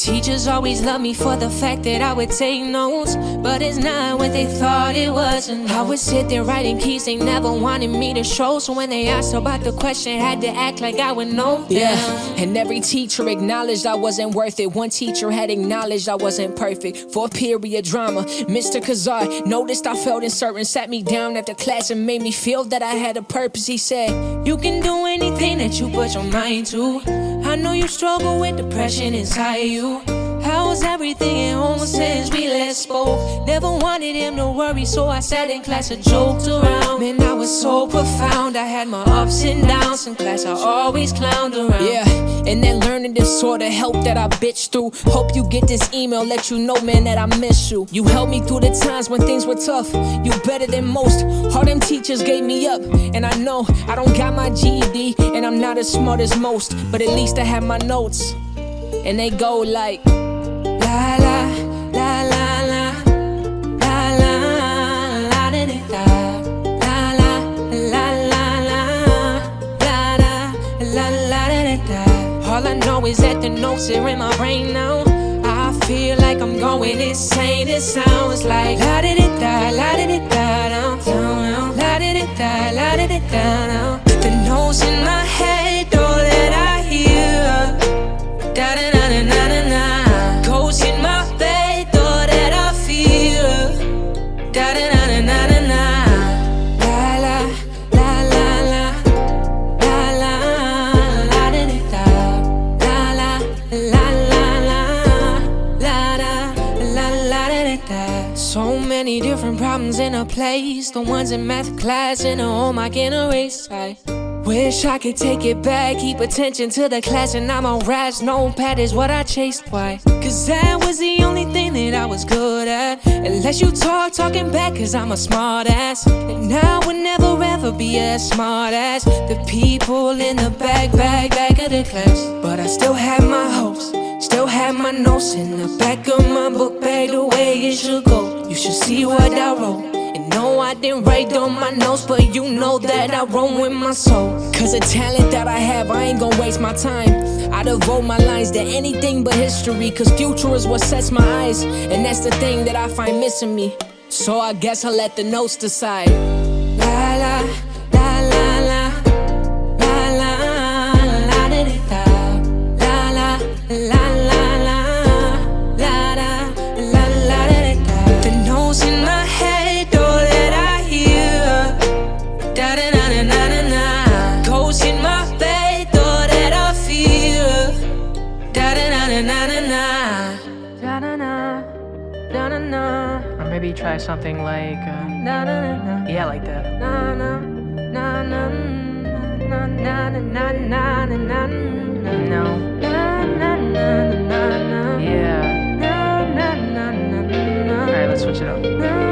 Teachers always loved me for the fact that I would take notes, but it's not what they thought it was. And I would sit there writing keys, they never wanted me to show. So when they asked about the question, had to act like I would know. Yeah, and every teacher acknowledged I wasn't worth it. One teacher had acknowledged I wasn't perfect. For period drama, Mr. Kazar noticed I felt uncertain, sat me down after class and made me feel that I had a purpose. He said, You can do anything that you put your mind to. I know you struggle with depression inside you. How's everything at home since we last spoke? Never wanted him to worry, so I sat in class and joked around. Man, I was so profound. I had my ups and downs in class. I always clowned around. Yeah, and that learning disorder help that I bitch through. Hope you get this email, let you know, man, that I miss you. You helped me through the times when things were tough. You better than most. All them teachers gave me up, and I know I don't got my GED, and I'm not as smart as most, but at least I have my notes, and they go like. All I know is that the notes are in my brain now. I feel like I'm going insane. It sounds like la da da la da da So many different problems in a place. The ones in math class and the home I can erase. I Wish I could take it back, keep attention to the class, and I'm on raps. No pad is what I chased. Why? Cause that was the only thing that I was good at. Unless you talk, talking back, cause I'm a smart ass. And I would never ever be as smart as the people in the back, back, back of the class. But I still had my hopes, still had my notes in the back of my book bag the way it should go. You should see what I wrote. And no, I didn't write on my notes, but you know that I wrote with my soul. Cause the talent that I have, I ain't gonna waste my time. I devote my lines to anything but history. Cause future is what sets my eyes. And that's the thing that I find missing me. So I guess I'll let the notes decide. La la Feel. Da da da da da da da. Da da da da da da. Or maybe try something like, uh, Na na na na. yeah, like that. Na na na na na na na na na na na na na na na na Yeah. na na na na na Alright, let's switch it up.